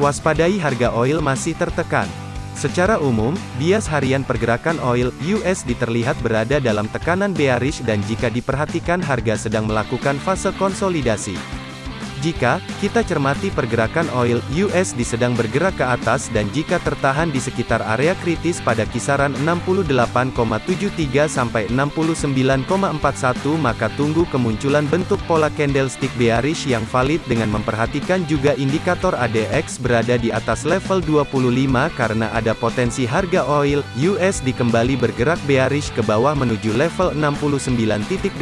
Waspadai harga oil masih tertekan. Secara umum, bias harian pergerakan oil USD terlihat berada dalam tekanan bearish dan jika diperhatikan harga sedang melakukan fase konsolidasi. Jika kita cermati pergerakan oil USD sedang bergerak ke atas dan jika tertahan di sekitar area kritis pada kisaran 68,73 sampai 69,41 maka tunggu kemunculan bentuk pola candlestick bearish yang valid dengan memperhatikan juga indikator ADX berada di atas level 25 karena ada potensi harga oil USD kembali bergerak bearish ke bawah menuju level 69.89.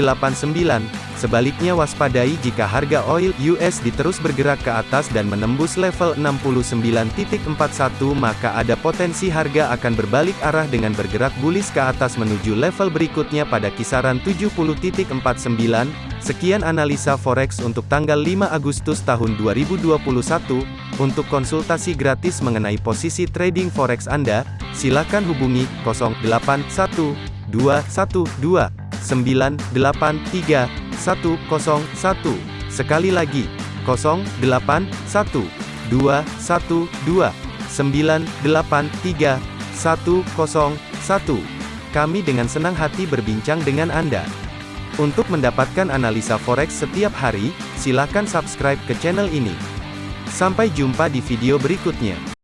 Sebaliknya waspadai jika harga oil USD terus bergerak ke atas dan menembus level 69.41 maka ada potensi harga akan berbalik arah dengan bergerak bullish ke atas menuju level berikutnya pada kisaran 70.49. Sekian analisa forex untuk tanggal 5 Agustus tahun 2021. Untuk konsultasi gratis mengenai posisi trading forex Anda, silakan hubungi 081212 983 101. Sekali lagi, 081 212 983 101. Kami dengan senang hati berbincang dengan Anda. Untuk mendapatkan analisa forex setiap hari, silakan subscribe ke channel ini. Sampai jumpa di video berikutnya.